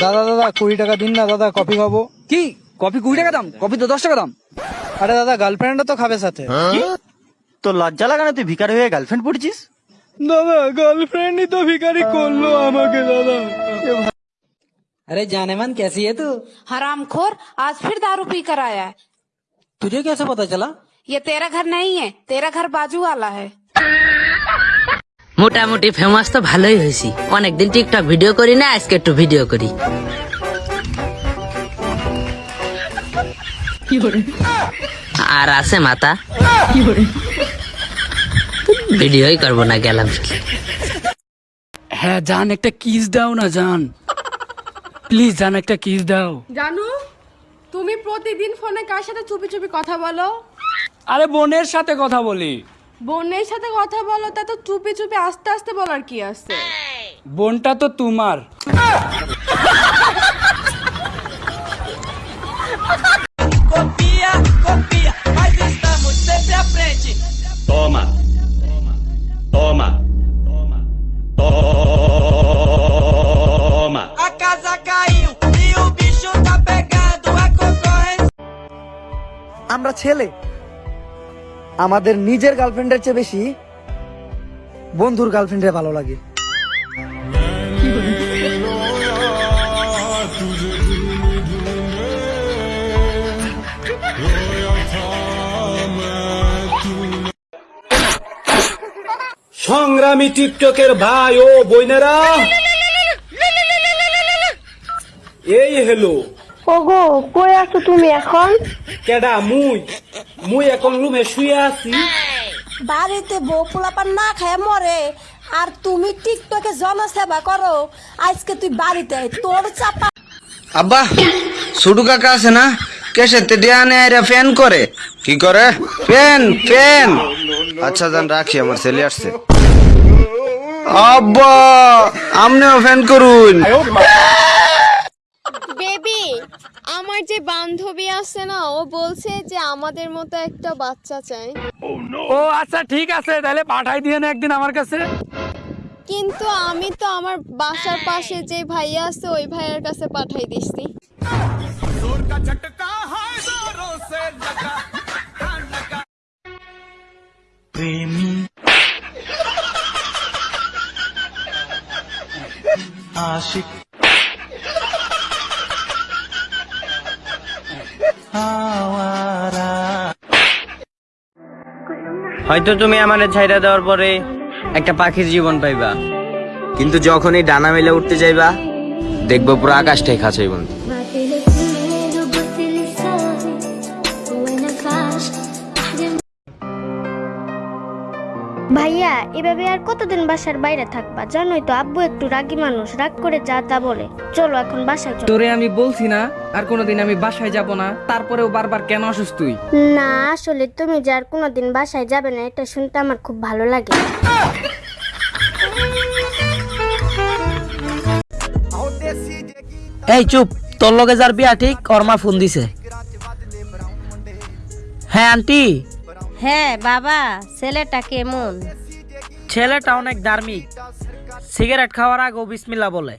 দাদা দাদা কুড়ি টাকা দিন না দাদা কফি খাবো কি কফি কুড়ি টাকা দাম কফি তো দশ টাকা দাম আরে দাদা গার্লফ্রেন্ডও তো খাবে সাথে তো লজ্জা লাগে না তুই ভিকারি হয়ে গার্লফ্রেন্ড পড়েছিস দাদা গার্লফ্রেন্ডই তো ভিখারি করলো আমাকে দাদা अरे जाने मन कैसी है तू हरामखोर आज फिर दारू पी कर आया है तुझे कैसे पता चला ये तेरा घर नहीं है तेरा घर बाजू वाला है মোটামুটি ফেমাস তো ভালোই হয়েছি। অনেকদিন টিকটক ভিডিও করি না আজকে একটু ভিডিও করি। আর আছে মাতা। ভিডিওই করব না গেলাম। হ্যাঁ জান একটা কিস দাও না জান। প্লিজ জান একটা কিস দাও। জানু তুমি প্রতিদিন ফোনে কার সাথে চুপি চুপি কথা বলো? আরে বোনের সাথে কথা বলি। বোনের সাথে কথা বলো তা তো চুপে চুপে আস্তে আস্তে বলার কি আছে? বোনটা তো তোমার। আমরা ছেলে আমাদের নিজের গার্লফ্রেন্ডের চেয়ে বেশি বন্ধুর গার্লফ্রেন্ডের ভালো লাগে। সংগ্রামী টিকটকের ভাই ও বইনেরা এই হেলো। ওগো কই আছো তুমি এখন? কেডা মুই? মুই এখন রুমে শুয়ে আছি। বাড়িতে বউ পোলাপান না খায় মরে। আর তুমি টিকটকে জনসেবা করো। আজকে তুই বাড়িতে আয়, তোর চাপা। আব্বা সুডু কাকা আছে না? কেসেতে ডিয়ানে আইরা ফ্যান করে। কি করে? Fan fan. আচ্ছা জান রাখি আমার ছেলে আসছে। আব্বা আমনেও ফ্যান করুন। বেবি আমার যে বান্ধবী আছে না ও বলছে যে আমাদের মতো একটা বাচ্চা চাই। ও আচ্ছা ঠিক আছে তাহলে পাঠাই দিয়ে না একদিন আমার কাছে। কিন্তু আমি তো আমার বাসার পাশে যে ভাইয়া আছে ওই ভাইয়ার কাছে পাঠাই দিছি। হয়তো তুমি আমার ছাইরা দেওয়ার পরে একটা পাখির জীবন পাইবা। কিন্তু যখনই ডানা মেলে উঠতে যাইবা, দেখব পুরো আকাশটাই খাঁচাই বন্ধু। ভাইয়া এভাবে আর কতদিন বাসার বাইরে থাকবা? জানোই তো আব্বু একটু রাগী মানুষ রাগ করে যা তা বলে। চলো এখন বাসায় চলো। তোরে আমি বলছি না আর কোনোদিন আমি বাসায় যাব না তারপরেও বারবার কেন অসুস্থ তুই? না আসলে তুমি যে আর কোনোদিন বাসায় যাবে না এটা শুনতে আমার খুব ভালো লাগে। এই চুপ তোর লগে যার বিয়া ঠিক ওর মা ফোন দিছে। হ্যাঁ আন্টি। হ্যাঁ বাবা ছেলেটা কেমন? ছেলেটা অনেক ধার্মিক সিগারেট খাওয়ার আগেও বিসমিল্লা বলে?